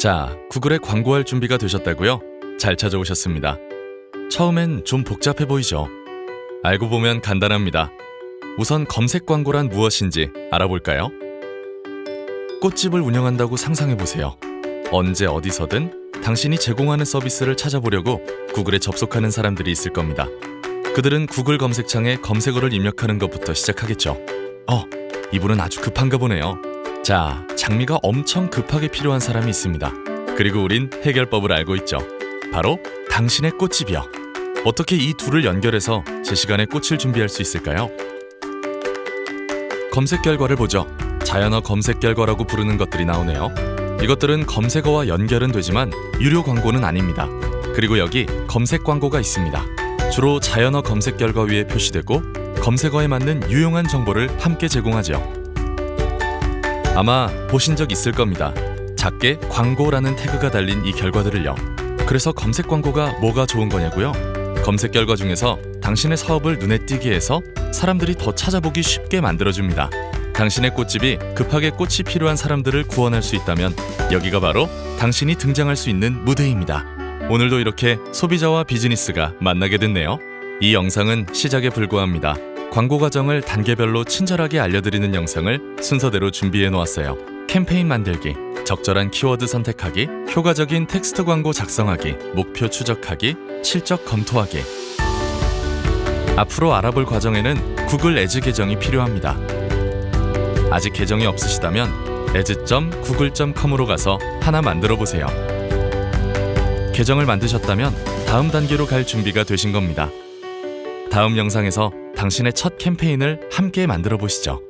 자, 구글에 광고할 준비가 되셨다고요? 잘 찾아오셨습니다. 처음엔 좀 복잡해 보이죠? 알고 보면 간단합니다. 우선 검색 광고란 무엇인지 알아볼까요? 꽃집을 운영한다고 상상해 보세요. 언제 어디서든 당신이 제공하는 서비스를 찾아보려고 구글에 접속하는 사람들이 있을 겁니다. 그들은 구글 검색창에 검색어를 입력하는 것부터 시작하겠죠. 어, 이분은 아주 급한가 보네요. 자, 장미가 엄청 급하게 필요한 사람이 있습니다. 그리고 우린 해결법을 알고 있죠. 바로 당신의 꽃집이요. 어떻게 이 둘을 연결해서 제 시간에 꽃을 준비할 수 있을까요? 검색 결과를 보죠. 자연어 검색 결과라고 부르는 것들이 나오네요. 이것들은 검색어와 연결은 되지만 유료 광고는 아닙니다. 그리고 여기 검색 광고가 있습니다. 주로 자연어 검색 결과 위에 표시되고 검색어에 맞는 유용한 정보를 함께 제공하죠. 아마 보신 적 있을 겁니다. 작게 광고라는 태그가 달린 이 결과들을요. 그래서 검색 광고가 뭐가 좋은 거냐고요? 검색 결과 중에서 당신의 사업을 눈에 띄게 해서 사람들이 더 찾아보기 쉽게 만들어줍니다. 당신의 꽃집이 급하게 꽃이 필요한 사람들을 구원할 수 있다면 여기가 바로 당신이 등장할 수 있는 무대입니다. 오늘도 이렇게 소비자와 비즈니스가 만나게 됐네요. 이 영상은 시작에 불과합니다. 광고 과정을 단계별로 친절하게 알려드리는 영상을 순서대로 준비해 놓았어요. 캠페인 만들기, 적절한 키워드 선택하기, 효과적인 텍스트 광고 작성하기, 목표 추적하기, 실적 검토하기. 앞으로 알아볼 과정에는 구글 애즈 계정이 필요합니다. 아직 계정이 없으시다면 as.google.com으로 가서 하나 만들어 보세요. 계정을 만드셨다면 다음 단계로 갈 준비가 되신 겁니다. 다음 영상에서 당신의 첫 캠페인을 함께 만들어 보시죠.